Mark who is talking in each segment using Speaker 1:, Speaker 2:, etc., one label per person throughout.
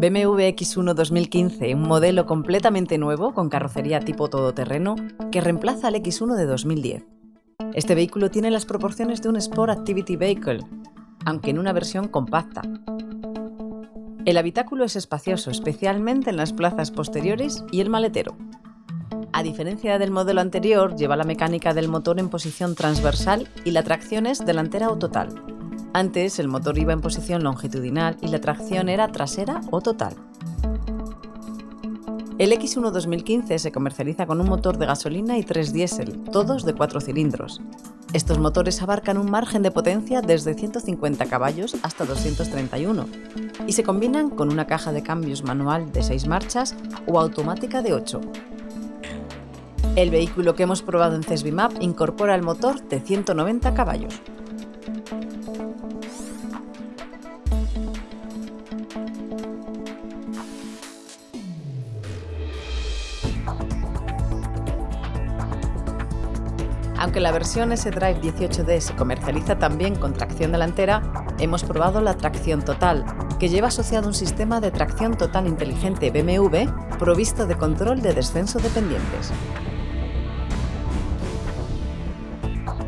Speaker 1: BMW X1 2015, un modelo completamente nuevo con carrocería tipo todoterreno que reemplaza al X1 de 2010. Este vehículo tiene las proporciones de un Sport Activity Vehicle, aunque en una versión compacta. El habitáculo es espacioso, especialmente en las plazas posteriores y el maletero. A diferencia del modelo anterior, lleva la mecánica del motor en posición transversal y la tracción es delantera o total. Antes el motor iba en posición longitudinal y la tracción era trasera o total. El X1 2015 se comercializa con un motor de gasolina y tres diésel, todos de 4 cilindros. Estos motores abarcan un margen de potencia desde 150 caballos hasta 231 y se combinan con una caja de cambios manual de 6 marchas o automática de 8. El vehículo que hemos probado en CESBIMAP incorpora el motor de 190 caballos. Aunque la versión S-Drive 18D se comercializa también con tracción delantera, hemos probado la tracción total, que lleva asociado un sistema de tracción total inteligente BMW provisto de control de descenso de pendientes.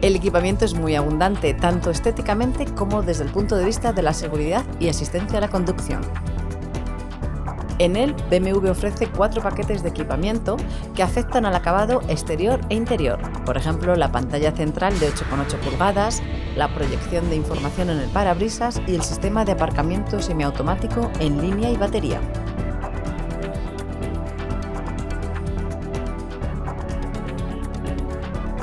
Speaker 1: El equipamiento es muy abundante, tanto estéticamente como desde el punto de vista de la seguridad y asistencia a la conducción. En él, BMW ofrece cuatro paquetes de equipamiento que afectan al acabado exterior e interior, por ejemplo la pantalla central de 8,8 pulgadas, la proyección de información en el parabrisas y el sistema de aparcamiento semiautomático en línea y batería.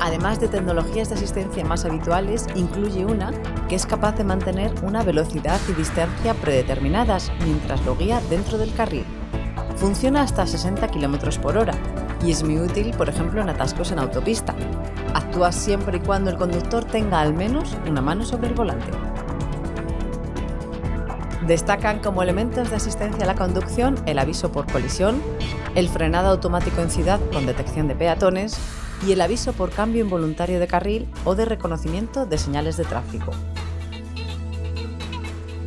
Speaker 1: Además de tecnologías de asistencia más habituales, incluye una que es capaz de mantener una velocidad y distancia predeterminadas mientras lo guía dentro del carril. Funciona hasta 60 km por hora y es muy útil, por ejemplo, en atascos en autopista. Actúa siempre y cuando el conductor tenga al menos una mano sobre el volante. Destacan como elementos de asistencia a la conducción el aviso por colisión, el frenado automático en ciudad con detección de peatones y el aviso por cambio involuntario de carril o de reconocimiento de señales de tráfico.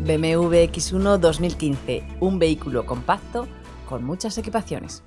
Speaker 1: BMW X1 2015, un vehículo compacto con muchas equipaciones.